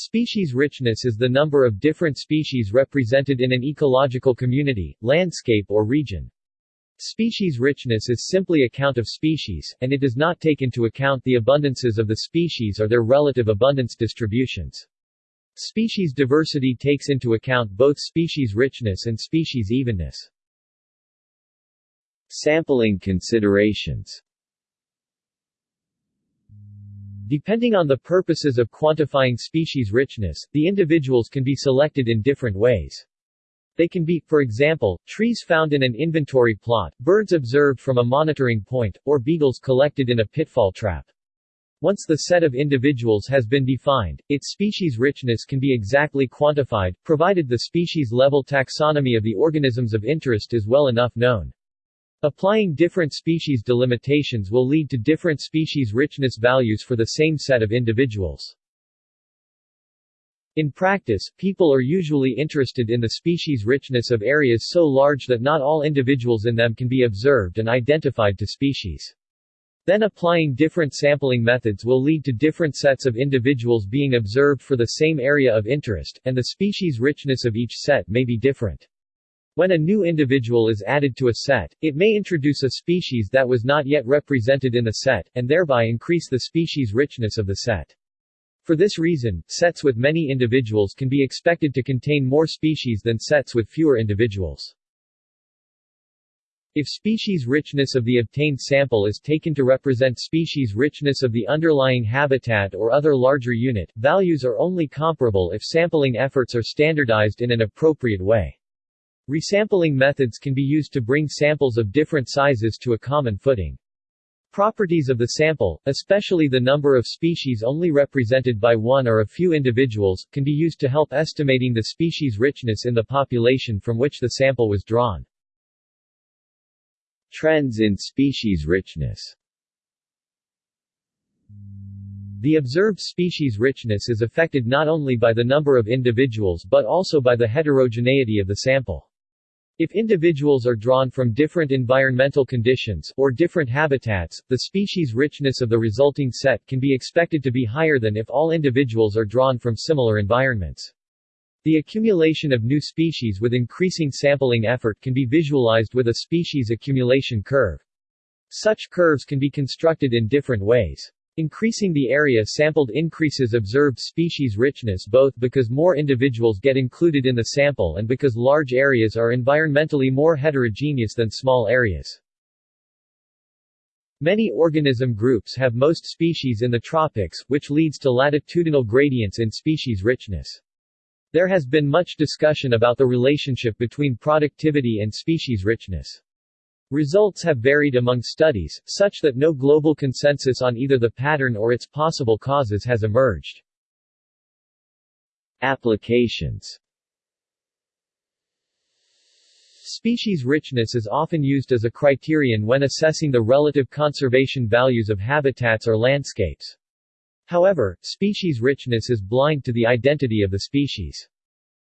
Species richness is the number of different species represented in an ecological community, landscape or region. Species richness is simply a count of species, and it does not take into account the abundances of the species or their relative abundance distributions. Species diversity takes into account both species richness and species evenness. Sampling considerations Depending on the purposes of quantifying species richness, the individuals can be selected in different ways. They can be, for example, trees found in an inventory plot, birds observed from a monitoring point, or beetles collected in a pitfall trap. Once the set of individuals has been defined, its species richness can be exactly quantified, provided the species-level taxonomy of the organisms of interest is well enough known. Applying different species delimitations will lead to different species richness values for the same set of individuals. In practice, people are usually interested in the species richness of areas so large that not all individuals in them can be observed and identified to species. Then applying different sampling methods will lead to different sets of individuals being observed for the same area of interest, and the species richness of each set may be different. When a new individual is added to a set, it may introduce a species that was not yet represented in the set, and thereby increase the species richness of the set. For this reason, sets with many individuals can be expected to contain more species than sets with fewer individuals. If species richness of the obtained sample is taken to represent species richness of the underlying habitat or other larger unit, values are only comparable if sampling efforts are standardized in an appropriate way. Resampling methods can be used to bring samples of different sizes to a common footing. Properties of the sample, especially the number of species only represented by one or a few individuals, can be used to help estimating the species richness in the population from which the sample was drawn. Trends in species richness The observed species richness is affected not only by the number of individuals but also by the heterogeneity of the sample. If individuals are drawn from different environmental conditions, or different habitats, the species richness of the resulting set can be expected to be higher than if all individuals are drawn from similar environments. The accumulation of new species with increasing sampling effort can be visualized with a species accumulation curve. Such curves can be constructed in different ways. Increasing the area sampled increases observed species richness both because more individuals get included in the sample and because large areas are environmentally more heterogeneous than small areas. Many organism groups have most species in the tropics, which leads to latitudinal gradients in species richness. There has been much discussion about the relationship between productivity and species richness. Results have varied among studies, such that no global consensus on either the pattern or its possible causes has emerged. Applications Species richness is often used as a criterion when assessing the relative conservation values of habitats or landscapes. However, species richness is blind to the identity of the species.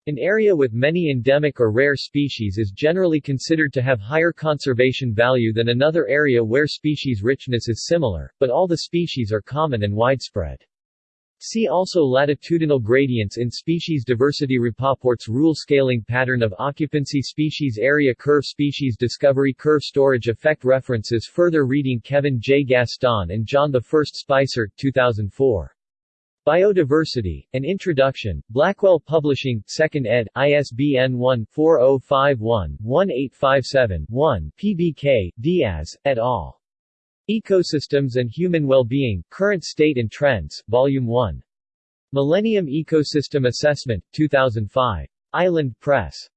An area with many endemic or rare species is generally considered to have higher conservation value than another area where species richness is similar, but all the species are common and widespread. See also latitudinal gradients in species diversity Rapoport's rule scaling pattern of occupancy species area curve species discovery curve storage effect references further reading Kevin J. Gaston and John I Spicer, 2004. Biodiversity, An Introduction, Blackwell Publishing, 2nd ed., ISBN 1-4051-1857-1, PBK, Diaz, et al. Ecosystems and Human Well-Being, Current State and Trends, Volume 1. Millennium Ecosystem Assessment, 2005. Island Press.